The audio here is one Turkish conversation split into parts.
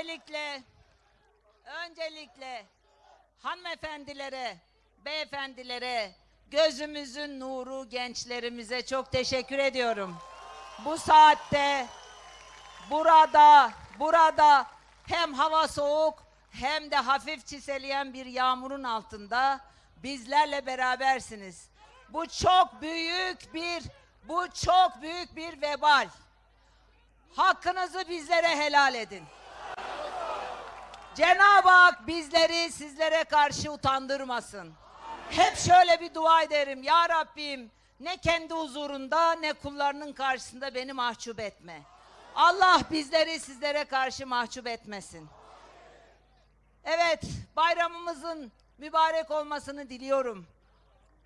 Öncelikle, öncelikle hanımefendilere, beyefendilere, gözümüzün nuru gençlerimize çok teşekkür ediyorum. Bu saatte, burada, burada hem hava soğuk hem de hafif çiseleyen bir yağmurun altında bizlerle berabersiniz. Bu çok büyük bir, bu çok büyük bir vebal. Hakkınızı bizlere helal edin. Cenab-ı Hak bizleri sizlere karşı utandırmasın. Hep şöyle bir dua ederim. Ya Rabbim ne kendi huzurunda ne kullarının karşısında beni mahcup etme. Allah bizleri sizlere karşı mahcup etmesin. Evet, bayramımızın mübarek olmasını diliyorum.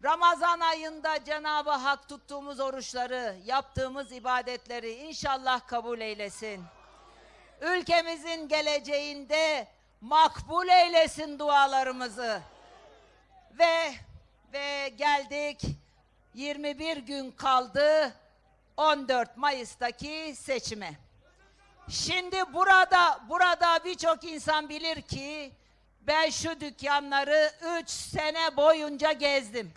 Ramazan ayında Cenab-ı Hak tuttuğumuz oruçları, yaptığımız ibadetleri inşallah kabul eylesin. Ülkemizin geleceğinde makbul eylesin dualarımızı. Ve ve geldik 21 gün kaldı 14 Mayıs'taki seçime. Şimdi burada burada birçok insan bilir ki ben şu dükkanları 3 sene boyunca gezdim.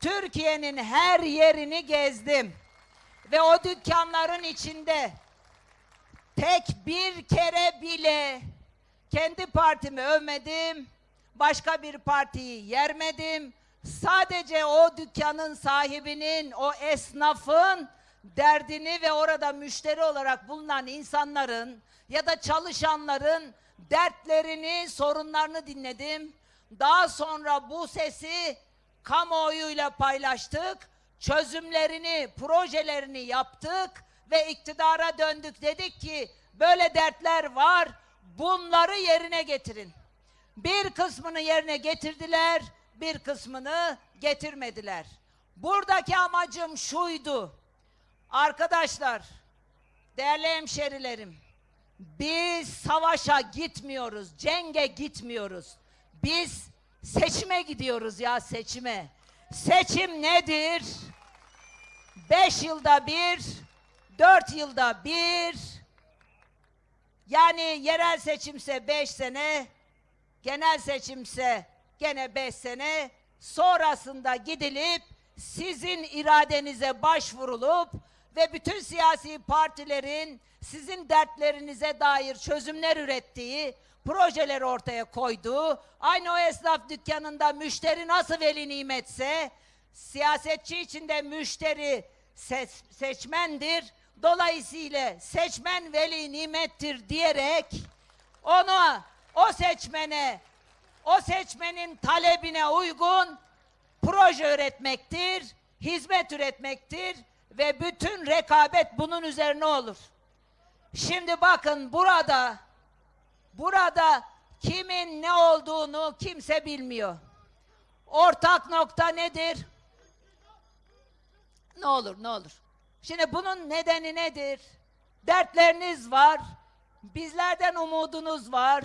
Türkiye'nin her yerini gezdim. Ve o dükkanların içinde tek bir kere bile kendi partimi övmedim. Başka bir partiyi yermedim. Sadece o dükkanın sahibinin, o esnafın derdini ve orada müşteri olarak bulunan insanların ya da çalışanların dertlerini, sorunlarını dinledim. Daha sonra bu sesi kamuoyuyla paylaştık. Çözümlerini, projelerini yaptık ve iktidara döndük. Dedik ki böyle dertler var. Bunları yerine getirin. Bir kısmını yerine getirdiler, bir kısmını getirmediler. Buradaki amacım şuydu. Arkadaşlar, değerli hemşerilerim, biz savaşa gitmiyoruz, cenge gitmiyoruz. Biz seçime gidiyoruz ya seçime. Seçim nedir? Beş yılda bir, dört yılda bir, yani yerel seçimse beş sene, genel seçimse gene beş sene, sonrasında gidilip sizin iradenize başvurulup ve bütün siyasi partilerin sizin dertlerinize dair çözümler ürettiği, projeler ortaya koyduğu, aynı o esnaf dükkanında müşteri nasıl veli nimetse, siyasetçi içinde müşteri ses, seçmendir, dolayısıyla seçmen veli nimettir diyerek onu o seçmene, o seçmenin talebine uygun proje üretmektir, hizmet üretmektir ve bütün rekabet bunun üzerine olur. Şimdi bakın burada burada kimin ne olduğunu kimse bilmiyor. Ortak nokta nedir? Ne olur ne olur. Şimdi bunun nedeni nedir? Dertleriniz var. Bizlerden umudunuz var.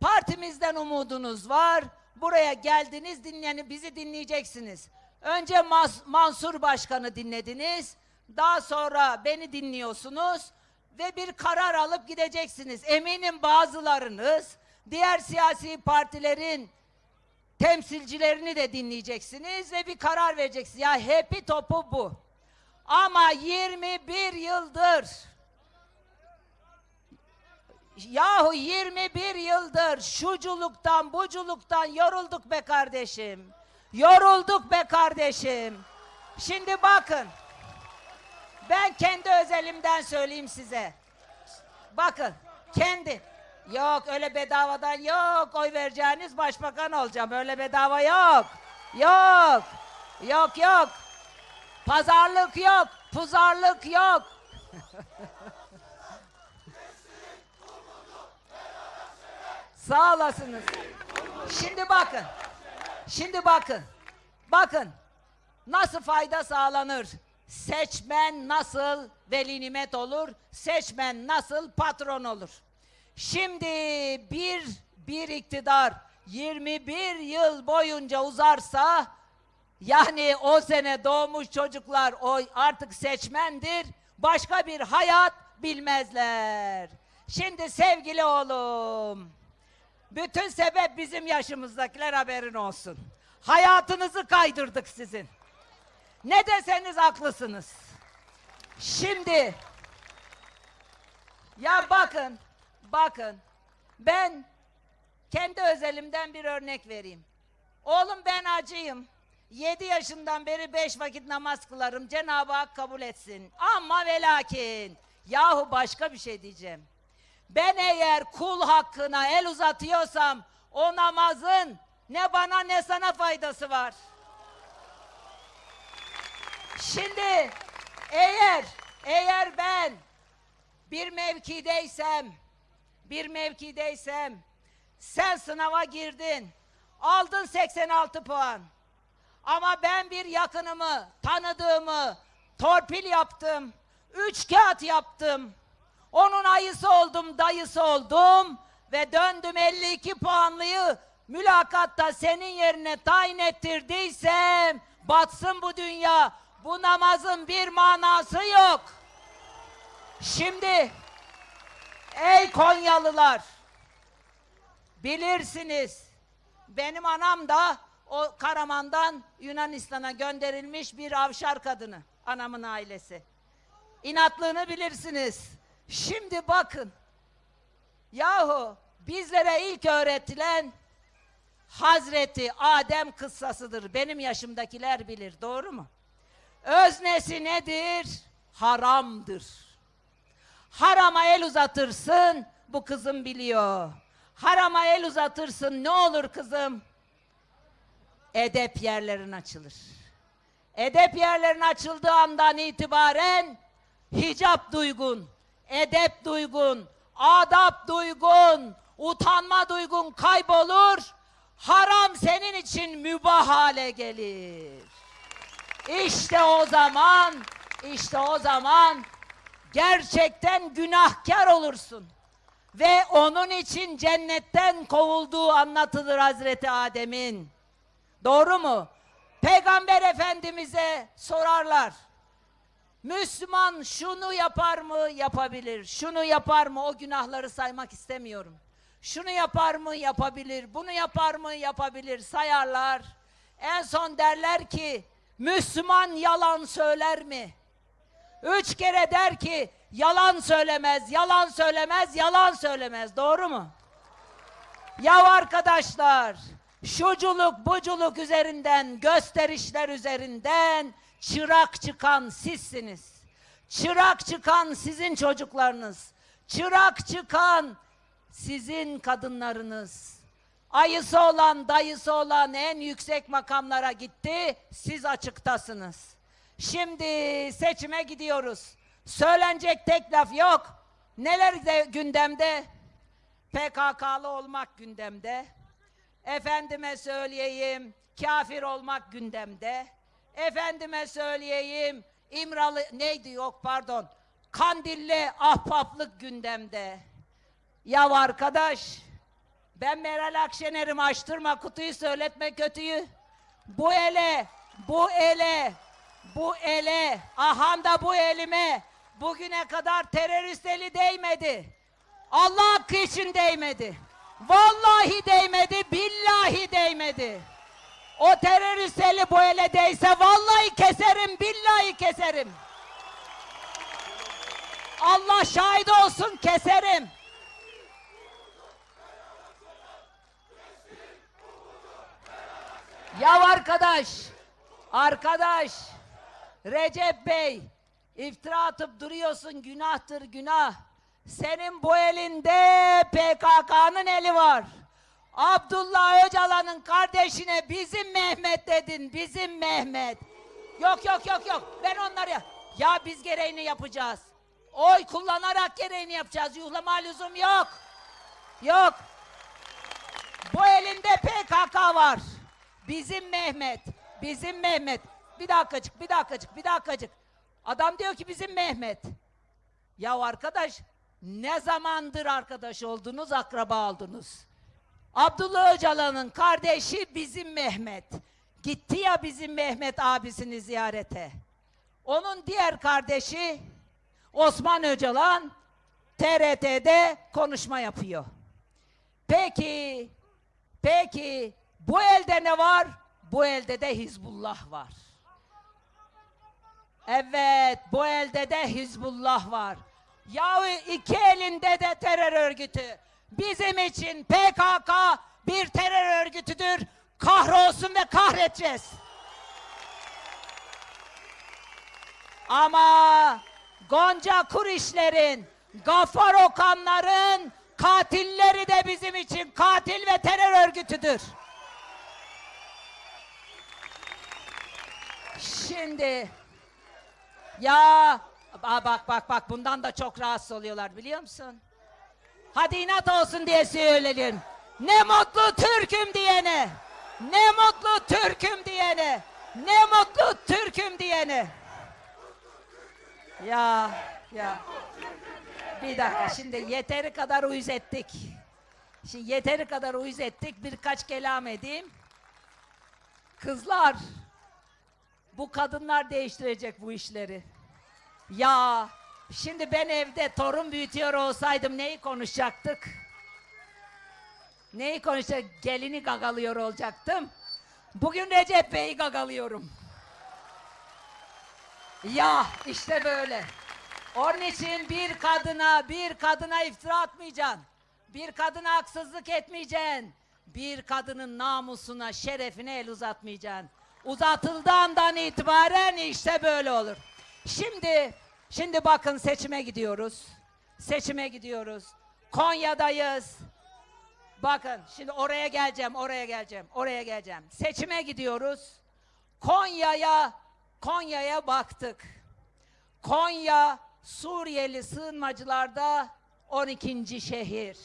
Partimizden umudunuz var. Buraya geldiniz dinleyeni bizi dinleyeceksiniz. Önce Mas Mansur Başkan'ı dinlediniz. Daha sonra beni dinliyorsunuz ve bir karar alıp gideceksiniz. Eminim bazılarınız diğer siyasi partilerin temsilcilerini de dinleyeceksiniz ve bir karar vereceksiniz. Ya hepi topu bu. Ama 21 yıldır Yahu 21 yıldır şuculuktan buculuktan yorulduk be kardeşim. Yorulduk be kardeşim. Şimdi bakın. Ben kendi özelimden söyleyeyim size. Bakın kendi. Yok öyle bedavadan yok. Oy vereceğiniz başbakan olacağım. Öyle bedava yok. Yok. Yok yok. Pazarlık yok. Puzarlık yok. Sağ olasınız. Şimdi bakın. Şimdi bakın. Bakın. Nasıl fayda sağlanır? Seçmen nasıl veli nimet olur? Seçmen nasıl patron olur? Şimdi bir bir iktidar 21 yıl boyunca uzarsa yani o sene doğmuş çocuklar o artık seçmendir. Başka bir hayat bilmezler. Şimdi sevgili oğlum, bütün sebep bizim yaşımızdakiler haberin olsun. Hayatınızı kaydırdık sizin. Ne deseniz haklısınız. Şimdi ya bakın, bakın. Ben kendi özelimden bir örnek vereyim. Oğlum ben acıyım. 7 yaşından beri beş vakit namaz kılarım. Cenab-ı Hak kabul etsin. Ama ve lakin. Yahu başka bir şey diyeceğim. Ben eğer kul hakkına el uzatıyorsam o namazın ne bana ne sana faydası var. Şimdi eğer eğer ben bir mevkideysem bir mevkideysem sen sınava girdin aldın 86 puan ama ben bir yakınımı tanıdığımı torpil yaptım üç kağıt yaptım onun ayısı oldum dayısı oldum ve döndüm 52 puanlıyı mülakatta senin yerine tayin ettirdiysem batsın bu dünya bu namazın bir manası yok. Şimdi ey Konyalılar bilirsiniz benim anam da o Karaman'dan Yunanistan'a gönderilmiş bir avşar kadını anamın ailesi. İnatlığını bilirsiniz. Şimdi bakın yahu bizlere ilk öğretilen Hazreti Adem kıssasıdır. Benim yaşımdakiler bilir. Doğru mu? Öznesi nedir? Haramdır. Harama el uzatırsın, bu kızım biliyor. Harama el uzatırsın, ne olur kızım? Edep yerlerin açılır. Edep yerlerin açıldığı andan itibaren hicap duygun, edep duygun, adap duygun, utanma duygun kaybolur. Haram senin için mübah hale gelir. İşte o zaman, işte o zaman gerçekten günahkar olursun. Ve onun için cennetten kovulduğu anlatılır Hazreti Adem'in. Doğru mu? Peygamber Efendimiz'e sorarlar. Müslüman şunu yapar mı? Yapabilir. Şunu yapar mı? O günahları saymak istemiyorum. Şunu yapar mı? Yapabilir. Bunu yapar mı? Yapabilir. Sayarlar. En son derler ki Müslüman yalan söyler mi? Üç kere der ki yalan söylemez, yalan söylemez, yalan söylemez. Doğru mu? Ya arkadaşlar, şuculuk buculuk üzerinden, gösterişler üzerinden çırak çıkan sizsiniz. Çırak çıkan sizin çocuklarınız. Çırak çıkan sizin kadınlarınız. Ayısı olan, dayısı olan en yüksek makamlara gitti. Siz açıktasınız. Şimdi seçime gidiyoruz. Söylenecek tek laf yok. Neler de gündemde? PKK'lı olmak gündemde. Efendime söyleyeyim, kafir olmak gündemde. Efendime söyleyeyim, İmralı neydi yok pardon. Kandilli ahbaplık gündemde. Ya arkadaş, ben Meral Akşener'im açtırma kutuyu söyletme kötüyü. Bu ele, bu ele, bu ele, ahanda bu elime bugüne kadar terörist eli değmedi. Allah hakkı için değmedi. Vallahi değmedi, billahi değmedi. O terörist eli bu ele değse vallahi keserim, billahi keserim. Allah şahit olsun keserim. Ya arkadaş, arkadaş, Recep Bey, iftira atıp duruyorsun, günahtır günah. Senin bu elinde PKK'nın eli var. Abdullah Öcalan'ın kardeşine bizim Mehmet dedin, bizim Mehmet. Yok yok yok yok, ben onları ya. Biz gereğini yapacağız. Oy kullanarak gereğini yapacağız, yuhlama lüzum yok. Yok. Bu elinde PKK var. Bizim Mehmet, bizim Mehmet. Bir dakikacık, bir dakikacık, bir dakikacık. Adam diyor ki bizim Mehmet. Ya arkadaş, ne zamandır arkadaş oldunuz, akraba oldunuz? Abdullah Öcalan'ın kardeşi bizim Mehmet. Gitti ya bizim Mehmet abisini ziyarete. Onun diğer kardeşi Osman Öcalan TRT'de konuşma yapıyor. Peki, peki bu elde ne var? Bu elde de Hizbullah var. Evet, bu elde de Hizbullah var. Yahu iki elinde de terör örgütü. Bizim için PKK bir terör örgütüdür. Kahrolsun ve kahredeceğiz. Ama Gonca Kurişlerin, Gafar Okanların katilleri de bizim için katil ve terör örgütüdür. Şimdi ya Aa, bak bak bak bundan da çok rahatsız oluyorlar biliyor musun? Hadi inat olsun diye söyleyelim. Ne mutlu Türk'üm diyene. Ne mutlu Türk'üm diyene. Ne mutlu Türk'üm diyene. Ya ya. Bir dakika şimdi yeteri kadar uyuz ettik. Şimdi yeteri kadar uyuz ettik. Birkaç kelam edeyim. Kızlar bu kadınlar değiştirecek bu işleri. Ya şimdi ben evde torun büyütüyor olsaydım neyi konuşacaktık? Neyi konuşacak? Gelini gagalıyor olacaktım. Bugün Recep Bey'i gagalıyorum. Ya işte böyle. Onun için bir kadına, bir kadına iftira atmayacaksın. Bir kadına haksızlık etmeyeceksin. Bir kadının namusuna, şerefine el uzatmayacaksın. Uzatıldığı andan itibaren işte böyle olur. Şimdi, şimdi bakın seçime gidiyoruz. Seçime gidiyoruz. Konya'dayız. Bakın şimdi oraya geleceğim, oraya geleceğim, oraya geleceğim. Seçime gidiyoruz. Konya'ya, Konya'ya baktık. Konya Suriyeli sığınmacılarda 12. şehir.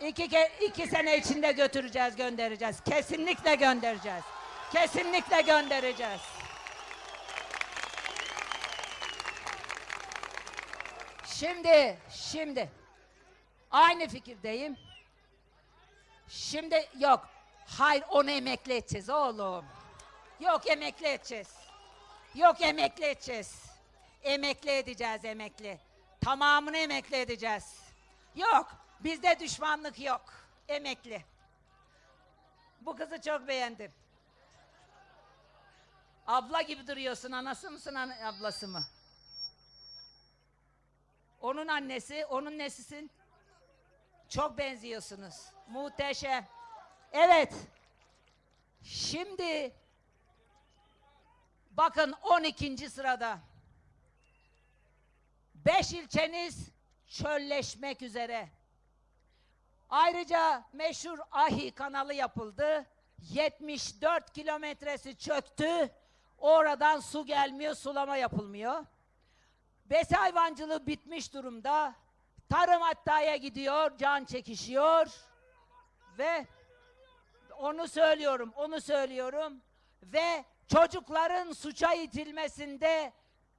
İki, ke- iki sene içinde götüreceğiz, göndereceğiz. Kesinlikle göndereceğiz. Kesinlikle göndereceğiz. Şimdi, şimdi aynı fikirdeyim. Şimdi yok. Hayır onu emekli edeceğiz oğlum. Yok emekli edeceğiz. Yok emekli edeceğiz. Emekli edeceğiz emekli. Tamamını emekli edeceğiz. Yok bizde düşmanlık yok. Emekli. Bu kızı çok beğendim. Abla gibi duruyorsun. Anası mısın ablası mı? Onun annesi, onun nesisin? Çok benziyorsunuz. Muhteşem. Evet. Şimdi bakın 12. sırada. Beş ilçeniz çölleşmek üzere. Ayrıca meşhur Ahi kanalı yapıldı. 74 kilometresi çöktü. Oradan su gelmiyor, sulama yapılmıyor. Besi hayvancılığı bitmiş durumda. Tarım hattaya gidiyor, can çekişiyor. Ve onu söylüyorum, onu söylüyorum. Ve çocukların suça itilmesinde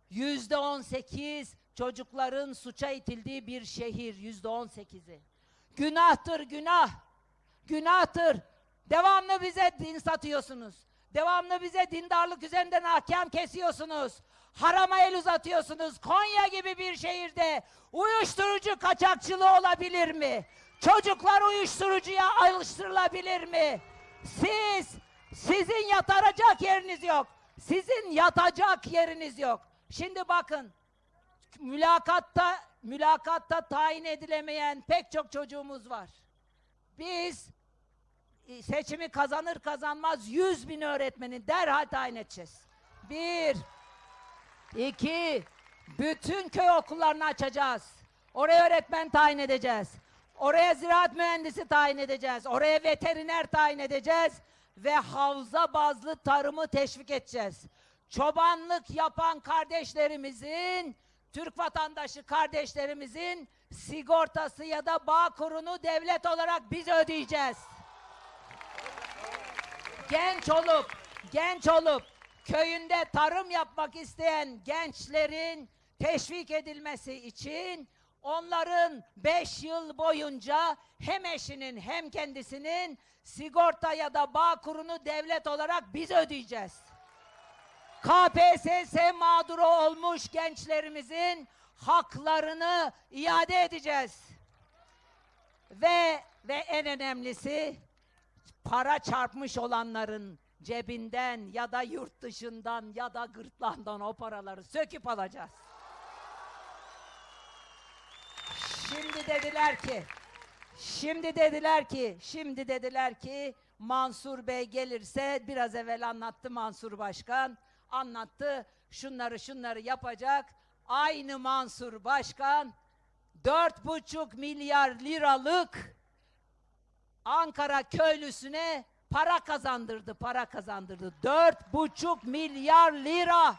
yüzde on sekiz çocukların suça itildiği bir şehir yüzde on sekizi. Günahtır günah. Günahtır. Devamlı bize din satıyorsunuz. Devamlı bize dindarlık üzerinden ahkam kesiyorsunuz. Harama el uzatıyorsunuz. Konya gibi bir şehirde uyuşturucu kaçakçılığı olabilir mi? Çocuklar uyuşturucuya alıştırılabilir mi? Siz, sizin yatacak yeriniz yok. Sizin yatacak yeriniz yok. Şimdi bakın, mülakatta mülakatta tayin edilemeyen pek çok çocuğumuz var. Biz e, seçimi kazanır kazanmaz 100 bin öğretmeni derhal tayin edeceğiz. Bir, iki, bütün köy okullarını açacağız. Oraya öğretmen tayin edeceğiz. Oraya ziraat mühendisi tayin edeceğiz. Oraya veteriner tayin edeceğiz. Ve havza bazlı tarımı teşvik edeceğiz. Çobanlık yapan kardeşlerimizin, Türk vatandaşı kardeşlerimizin sigortası ya da bağ kurunu devlet olarak biz ödeyeceğiz. Genç olup, genç olup köyünde tarım yapmak isteyen gençlerin teşvik edilmesi için onların 5 yıl boyunca hem eşinin hem kendisinin sigorta ya da bağ kurunu devlet olarak biz ödeyeceğiz. KPSS mağduru olmuş gençlerimizin haklarını iade edeceğiz. Ve ve en önemlisi para çarpmış olanların cebinden ya da yurt dışından ya da gırtlağından o paraları söküp alacağız. Şimdi dediler ki Şimdi dediler ki, şimdi dediler ki Mansur Bey gelirse biraz evvel anlattı Mansur Başkan. Anlattı şunları şunları yapacak. Aynı Mansur Başkan dört buçuk milyar liralık Ankara köylüsüne para kazandırdı, para kazandırdı. Dört buçuk milyar lira.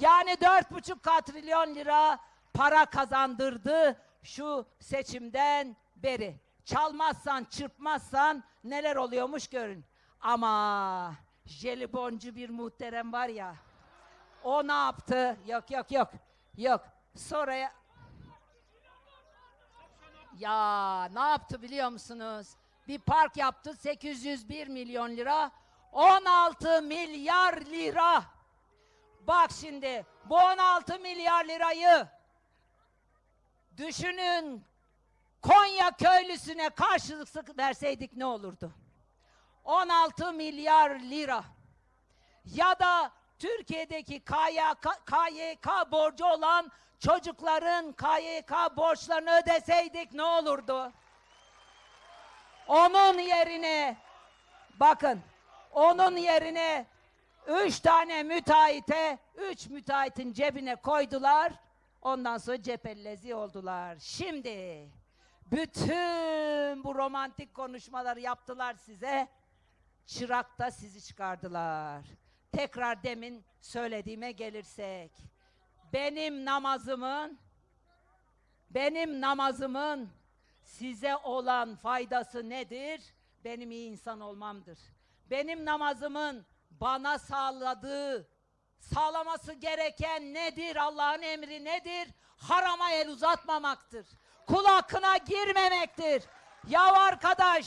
Yani dört buçuk katrilyon lira para kazandırdı şu seçimden beri. Çalmazsan, çırpmazsan neler oluyormuş görün. Ama jeliboncu bir muhterem var ya. O ne yaptı? Yok yok yok. Yok. Sonra ya- ne yaptı biliyor musunuz? Bir park yaptı 801 milyon lira. 16 milyar lira. Bak şimdi bu 16 milyar lirayı düşünün Konya köylüsüne karşılık verseydik ne olurdu? 16 milyar lira. Ya da Türkiye'deki KYK, KYK borcu olan çocukların KYK borçlarını ödeseydik ne olurdu? Onun yerine bakın onun yerine üç tane müteahhite üç müteahhitin cebine koydular. Ondan sonra cephellezi oldular. Şimdi bütün bu romantik konuşmaları yaptılar size. Çırakta sizi çıkardılar. Tekrar demin söylediğime gelirsek. Benim namazımın benim namazımın size olan faydası nedir? Benim iyi insan olmamdır. Benim namazımın bana sağladığı, sağlaması gereken nedir? Allah'ın emri nedir? Harama el uzatmamaktır. Kul hakkına girmemektir. Ya arkadaş,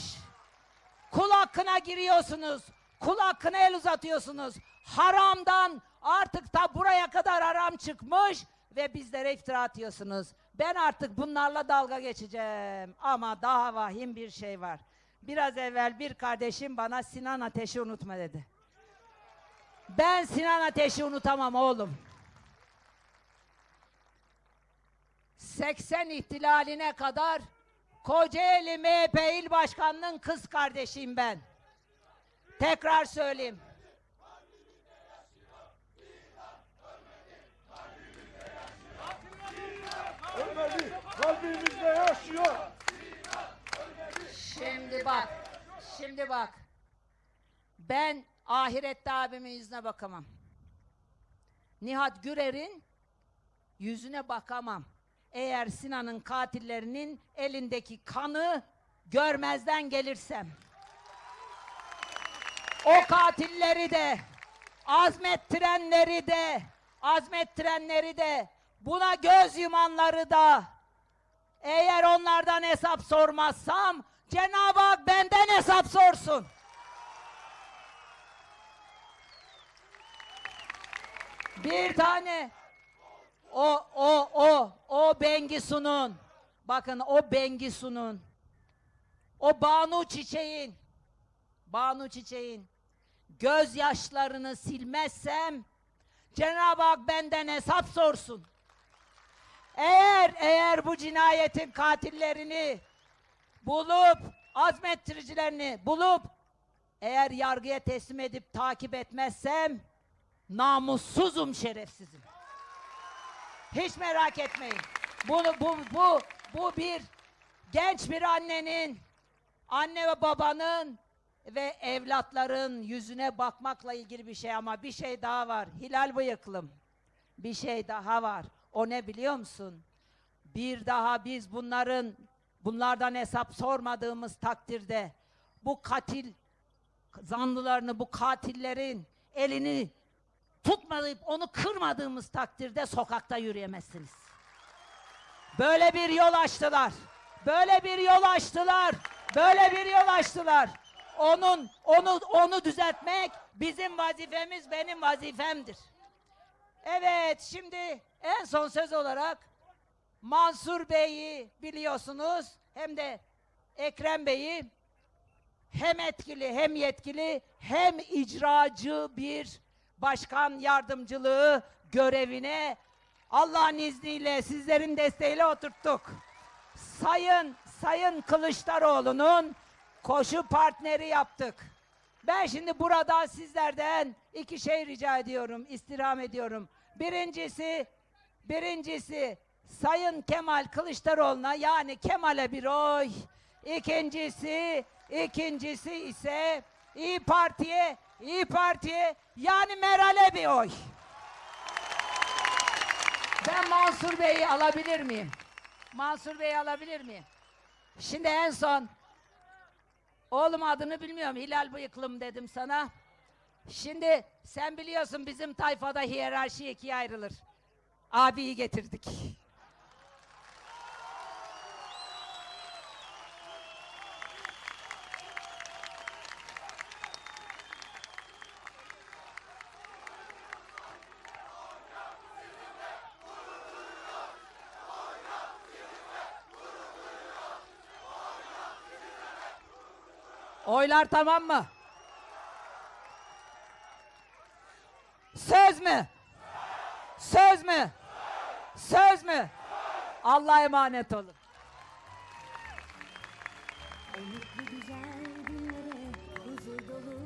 kul hakkına giriyorsunuz. Kul hakkına el uzatıyorsunuz. Haramdan artık da buraya kadar haram çıkmış ve bizlere iftira atıyorsunuz. Ben artık bunlarla dalga geçeceğim. Ama daha vahim bir şey var. Biraz evvel bir kardeşim bana Sinan Ateş'i unutma dedi. Ben Sinan Ateş'i unutamam oğlum. 80 ihtilaline kadar Kocaeli MHP İl Başkanı'nın kız kardeşiyim ben. Tekrar söyleyeyim. Kalbimizde yaşıyor. Şimdi bak. Şimdi bak. Ben ahirette abimin yüzüne bakamam. Nihat Gürer'in yüzüne bakamam. Eğer Sinan'ın katillerinin elindeki kanı görmezden gelirsem. O katilleri de azmettirenleri de azmettirenleri de buna göz yumanları da eğer onlardan hesap sormazsam Cenab-ı Hak benden hesap sorsun. Bir tane o o o o Bengisu'nun bakın o Bengisu'nun o Banu Çiçek'in Banu Çiçek'in gözyaşlarını silmezsem Cenab-ı Hak benden hesap sorsun. Eğer eğer bu cinayetin katillerini bulup azmettiricilerini bulup eğer yargıya teslim edip takip etmezsem namussuzum şerefsizim. Hiç merak etmeyin. Bunu bu bu bu bir genç bir annenin anne ve babanın ve evlatların yüzüne bakmakla ilgili bir şey ama bir şey daha var. Hilal bıyıklım. Bir şey daha var. O ne biliyor musun? Bir daha biz bunların bunlardan hesap sormadığımız takdirde bu katil zanlılarını, bu katillerin elini tutmayıp onu kırmadığımız takdirde sokakta yürüyemezsiniz. Böyle bir yol açtılar. Böyle bir yol açtılar. Böyle bir yol açtılar. Onun onu onu düzeltmek bizim vazifemiz, benim vazifemdir. Evet, şimdi en son söz olarak Mansur Bey'i biliyorsunuz hem de Ekrem Bey'i hem etkili hem yetkili hem icracı bir başkan yardımcılığı görevine Allah'ın izniyle sizlerin desteğiyle oturttuk. Sayın Sayın Kılıçdaroğlu'nun koşu partneri yaptık. Ben şimdi burada sizlerden iki şey rica ediyorum, istirham ediyorum. Birincisi, birincisi Sayın Kemal Kılıçdaroğlu'na yani Kemal'e bir oy. İkincisi, ikincisi ise İyi Parti'ye, İyi Parti'ye yani Meral'e bir oy. Ben Mansur Bey'i alabilir miyim? Mansur Bey'i alabilir miyim? Şimdi en son oğlum adını bilmiyorum Hilal Bıyıklım dedim sana. Şimdi sen biliyorsun bizim tayfada hiyerarşi ikiye ayrılır. Abiyi getirdik. Oylar tamam mı? Mü? Söz mü? Söz mü? Allah'a emanet olun.